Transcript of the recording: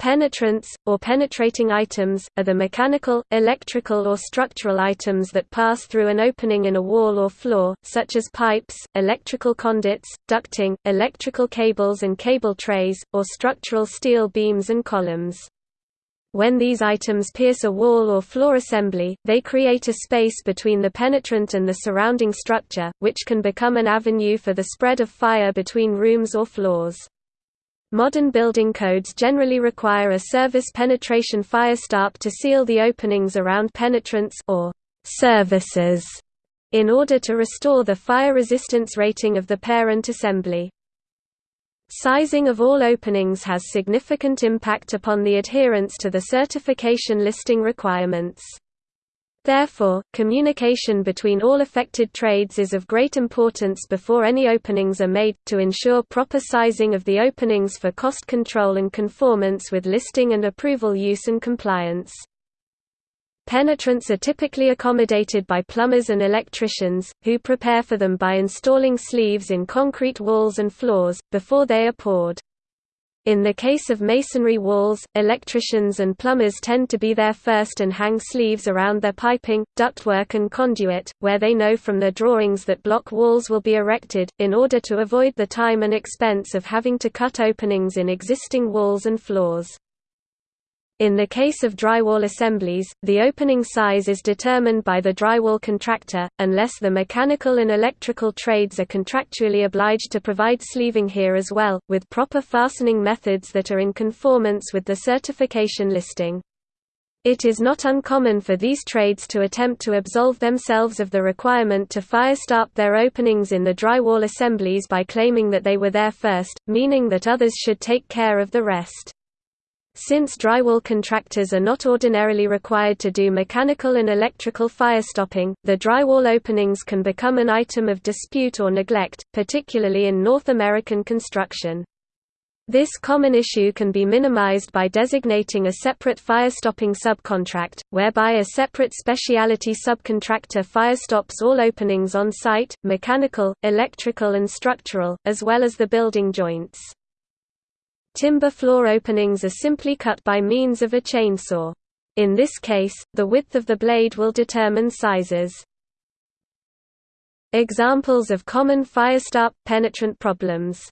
Penetrants, or penetrating items, are the mechanical, electrical or structural items that pass through an opening in a wall or floor, such as pipes, electrical conduits, ducting, electrical cables and cable trays, or structural steel beams and columns. When these items pierce a wall or floor assembly, they create a space between the penetrant and the surrounding structure, which can become an avenue for the spread of fire between rooms or floors. Modern building codes generally require a service penetration firestop to seal the openings around penetrants or services in order to restore the fire resistance rating of the parent assembly. Sizing of all openings has significant impact upon the adherence to the certification listing requirements. Therefore, communication between all affected trades is of great importance before any openings are made, to ensure proper sizing of the openings for cost control and conformance with listing and approval use and compliance. Penetrants are typically accommodated by plumbers and electricians, who prepare for them by installing sleeves in concrete walls and floors, before they are poured. In the case of masonry walls, electricians and plumbers tend to be there first and hang sleeves around their piping, ductwork and conduit, where they know from their drawings that block walls will be erected, in order to avoid the time and expense of having to cut openings in existing walls and floors. In the case of drywall assemblies, the opening size is determined by the drywall contractor, unless the mechanical and electrical trades are contractually obliged to provide sleeving here as well, with proper fastening methods that are in conformance with the certification listing. It is not uncommon for these trades to attempt to absolve themselves of the requirement to firestop their openings in the drywall assemblies by claiming that they were there first, meaning that others should take care of the rest. Since drywall contractors are not ordinarily required to do mechanical and electrical firestopping, the drywall openings can become an item of dispute or neglect, particularly in North American construction. This common issue can be minimized by designating a separate firestopping subcontract, whereby a separate specialty subcontractor firestops all openings on site, mechanical, electrical and structural, as well as the building joints. Timber floor openings are simply cut by means of a chainsaw. In this case, the width of the blade will determine sizes. Examples of common firestop penetrant problems